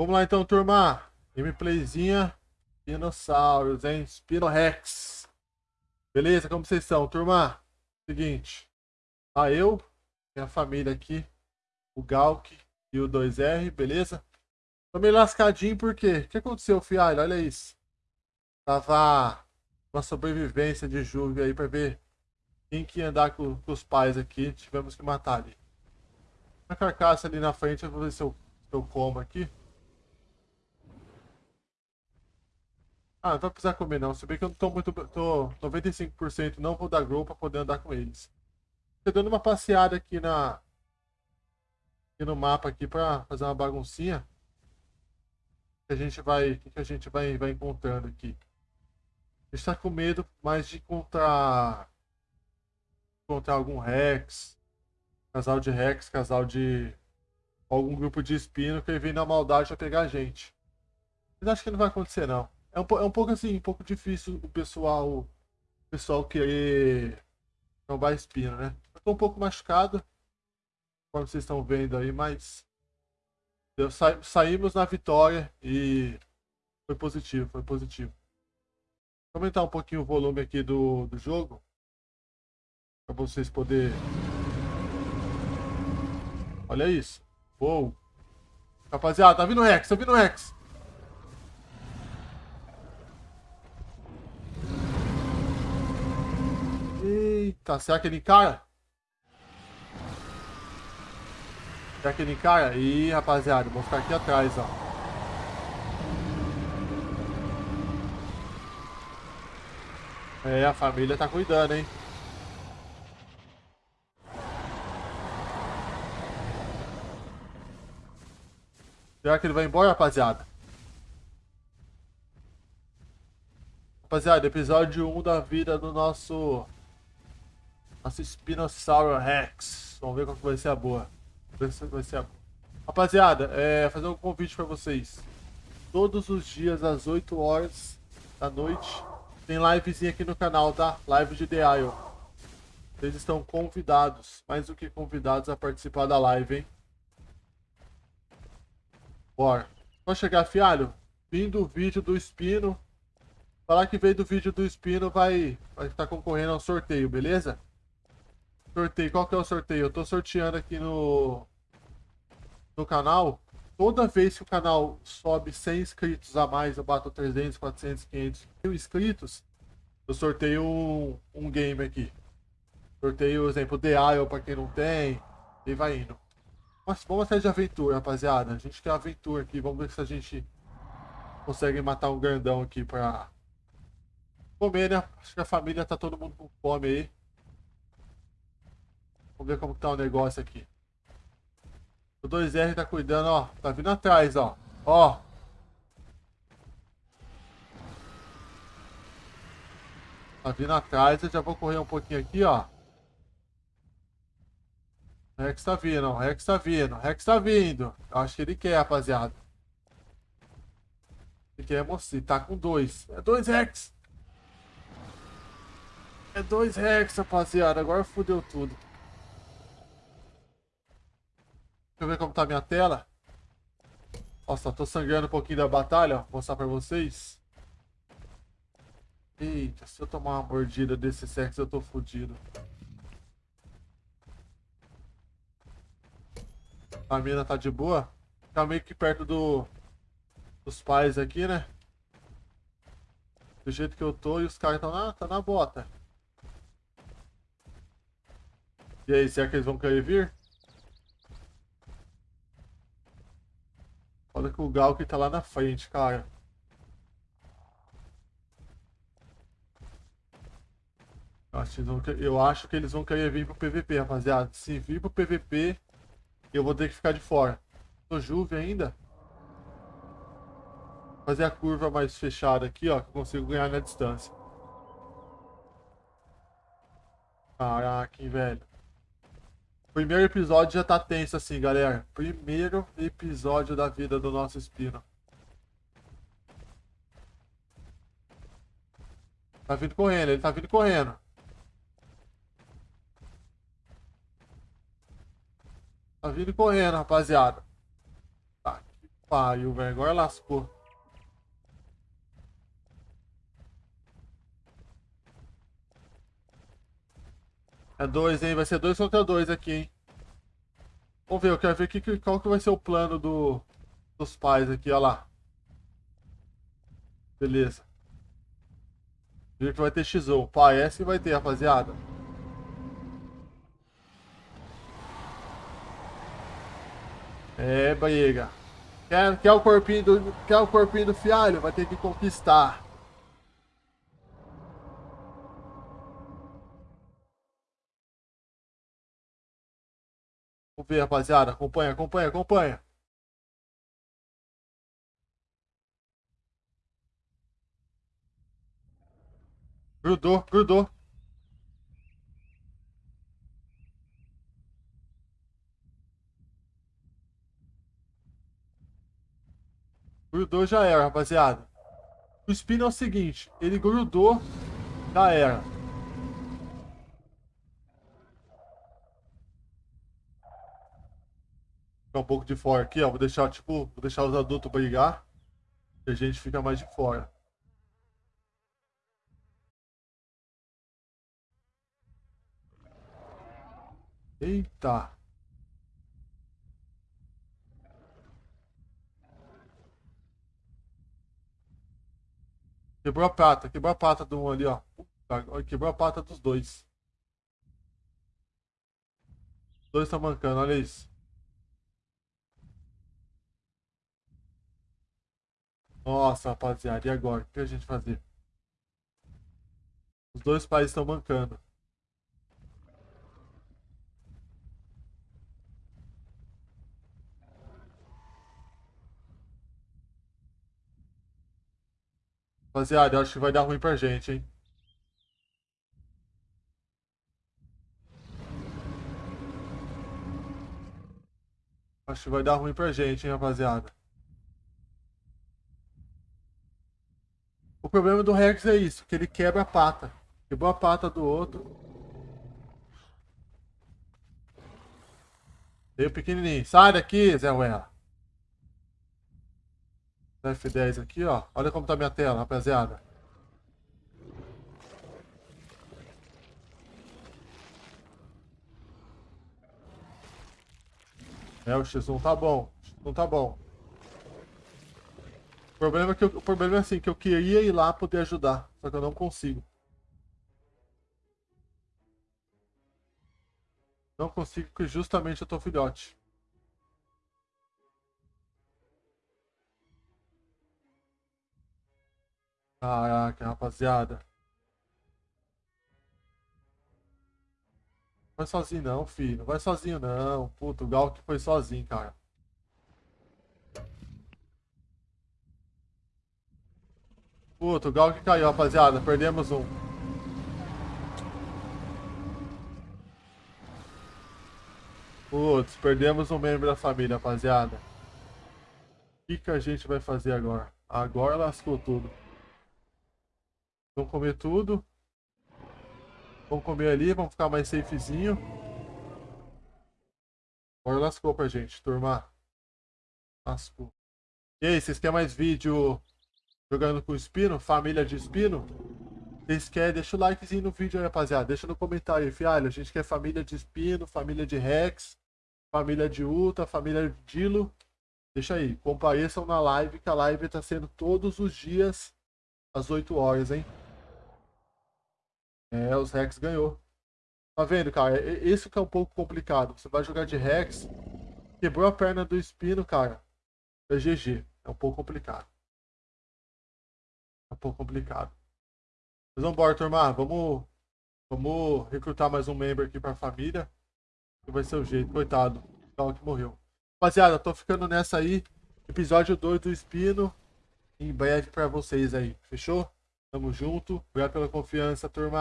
Vamos lá então, turma. Gameplayzinha. Dinossauros, hein? Spinorex. Beleza? Como vocês estão, turma? Seguinte. Tá eu, minha família aqui, o Galk e o 2R, beleza? Tô meio lascadinho porque... O que aconteceu, fialho? Olha isso. Tava uma sobrevivência de Juve aí pra ver quem que ia andar com, com, os pais aqui. Tivemos que matar ali. A carcaça ali na frente, eu vou ver se eu, se eu como aqui. Ah, não vai precisar comer não. Se bem que eu não tô muito. tô 95% não vou dar grow pra poder andar com eles. Tô dando uma passeada aqui na. Aqui no mapa aqui pra fazer uma baguncinha. Que a gente vai. que a gente vai, vai encontrando aqui. A gente tá com medo mais de encontrar. Encontrar algum Rex. Casal de Rex, casal de. Algum grupo de espino que vem na maldade pra pegar a gente. Mas acho que não vai acontecer não. É um, é um pouco assim, um pouco difícil o pessoal, o pessoal querer tomar espino, né? Eu tô um pouco machucado, como vocês estão vendo aí, mas sa saímos na vitória e foi positivo, foi positivo. Vou aumentar um pouquinho o volume aqui do, do jogo, para vocês poderem... Olha isso. Uou. Rapaziada, tá vindo o Rex, tá vindo o Rex. Eita, será que ele encara? Será que ele encara? Ih, rapaziada, vou ficar aqui atrás, ó. É, a família tá cuidando, hein? Será que ele vai embora, rapaziada? Rapaziada, episódio 1 da vida do nosso nossa Spinossauro Rex. Vamos ver qual que vai ser a boa. Vai ser a boa. Rapaziada, é, fazer um convite para vocês. Todos os dias, às 8 horas da noite, tem livezinha aqui no canal, tá? Live de The Isle. Vocês estão convidados, mais do que convidados a participar da live, hein? Bora. Pode chegar, fialho? Vim do vídeo do Espino. Falar que veio do vídeo do Espino vai estar concorrendo ao sorteio, beleza? Sorteio, qual que é o sorteio? Eu tô sorteando aqui no, no canal. Toda vez que o canal sobe 100 inscritos a mais, eu bato 300, 400, 500 mil inscritos, eu sorteio um, um game aqui. Sorteio, exemplo, The Isle pra quem não tem, e vai indo. Mas vamos até de aventura, rapaziada. A gente quer aventura aqui, vamos ver se a gente consegue matar um grandão aqui pra comer, né? Acho que a família tá todo mundo com fome aí. Vamos ver como tá o negócio aqui. O 2R tá cuidando, ó. Tá vindo atrás, ó. Ó. Tá vindo atrás. Eu já vou correr um pouquinho aqui, ó. O Rex tá vindo. O Rex tá vindo. O Rex tá vindo. Eu acho que ele quer, rapaziada. Ele quer mostrar. Tá com dois. É dois Rex. É dois Rex, rapaziada. Agora fodeu tudo. Deixa eu ver como tá a minha tela. Nossa, tô sangrando um pouquinho da batalha, ó. Vou mostrar pra vocês. Eita, se eu tomar uma mordida desse sexo, eu tô fudido. A mina tá de boa. Tá meio que perto do... Dos pais aqui, né? Do jeito que eu tô e os caras estão na, tá na bota. E aí, será que eles vão querer vir? Olha que o Galk tá lá na frente, cara. Eu acho que eles vão querer vir pro PVP, rapaziada. Se vir pro PVP, eu vou ter que ficar de fora. Tô Juve ainda. Fazer a curva mais fechada aqui, ó, que eu consigo ganhar na distância. Caraca, hein, velho. Primeiro episódio já tá tenso assim, galera. Primeiro episódio da vida do nosso Espino. Tá vindo correndo, ele tá vindo correndo. Tá vindo correndo, rapaziada. Tá. pariu, velho. Agora lascou. É dois, hein? Vai ser dois contra dois aqui, hein? Vamos ver, eu quero ver que, qual que vai ser o plano do, dos pais aqui, olha lá. Beleza. Viu que vai ter X1. Parece que vai ter, rapaziada. É, Baiega. Quer, quer, o corpinho do, quer o corpinho do fialho? Vai ter que conquistar. Vamos ver, rapaziada. Acompanha, acompanha, acompanha. Grudou, grudou. Grudou já era, rapaziada. O spin é o seguinte, ele grudou, já era. Ficar um pouco de fora aqui, ó. Vou deixar, tipo, vou deixar os adultos brigar. E a gente fica mais de fora. Eita. Quebrou a pata, quebrou a pata do um ali, ó. Quebrou a pata dos dois. Os dois estão mancando, olha isso. Nossa, rapaziada, e agora? O que a gente fazer? Os dois países estão mancando. Rapaziada, eu acho que vai dar ruim pra gente, hein? Acho que vai dar ruim pra gente, hein, rapaziada. O problema do Rex é isso, que ele quebra a pata. Quebrou a pata do outro. Veio pequenininho. Sai daqui, Zé Uela. F10 aqui, ó. Olha como tá minha tela, rapaziada. É, o X1 tá bom. O X1 tá bom. Problema, é que eu, o problema é assim, que eu queria ir lá poder ajudar. Só que eu não consigo. Não consigo porque justamente eu tô filhote. Caraca, rapaziada. Vai sozinho não, filho. Não vai sozinho não. Puto, o Gal que foi sozinho, cara. Puto, o Gal que caiu, rapaziada. Perdemos um. Putz, perdemos um membro da família, rapaziada. O que, que a gente vai fazer agora? Agora lascou tudo. Vamos comer tudo. Vamos comer ali, vamos ficar mais safezinho. Agora lascou pra gente, turma. Lascou. E aí, vocês querem mais vídeo jogando com espino? Família de espino? Vocês querem? Deixa o likezinho no vídeo aí, rapaziada. Deixa no comentário aí, fialho. A gente quer família de espino, família de Rex, família de Ultra, família de Dilo. Deixa aí, compareçam na live, que a live tá sendo todos os dias às 8 horas, hein? É, os Rex ganhou. Tá vendo, cara? Isso que é um pouco complicado. Você vai jogar de Rex, quebrou a perna do Espino, cara. É GG. É um pouco complicado. Um pouco complicado. Mas vamos embora, turma. Vamos, vamos recrutar mais um membro aqui pra família. Que vai ser o jeito. Coitado. O que morreu. Rapaziada, tô ficando nessa aí. Episódio 2 do Espino. Em breve pra vocês aí. Fechou? Tamo junto. Obrigado pela confiança, turma.